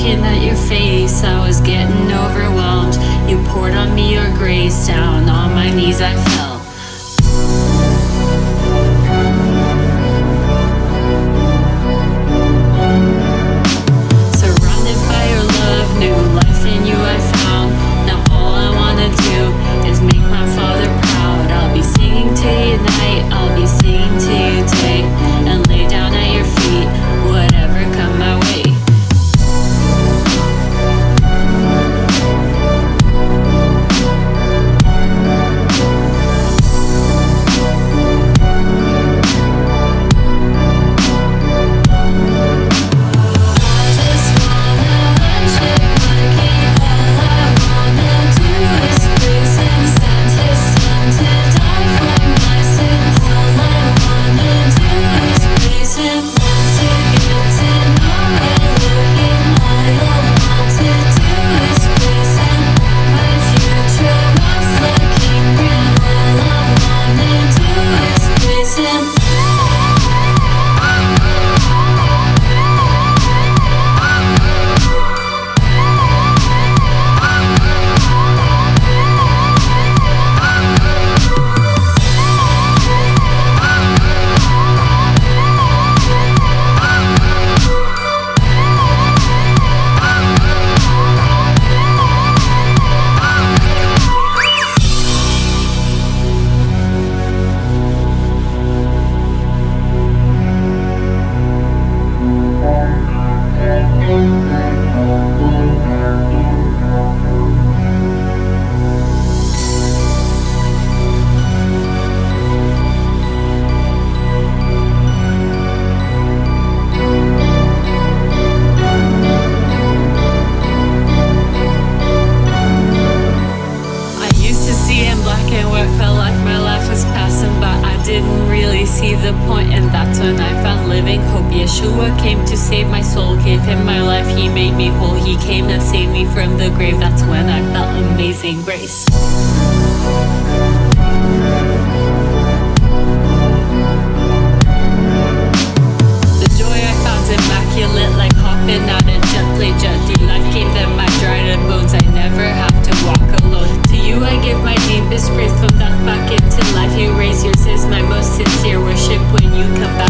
looking at your face, I was getting overwhelmed. You poured on me your grace, down on my knees I fell. the point and that's when I found living. Hope Yeshua came to save my soul gave him my life. He made me whole. He came to save me from the grave. That's when I felt amazing grace. The joy I found immaculate like hopping out and gently, gently, jetty life gave them my dried up bones. I never have to walk alone. To you I give my deepest breath from death back into life you raise yours. Is my most sincere when you come back.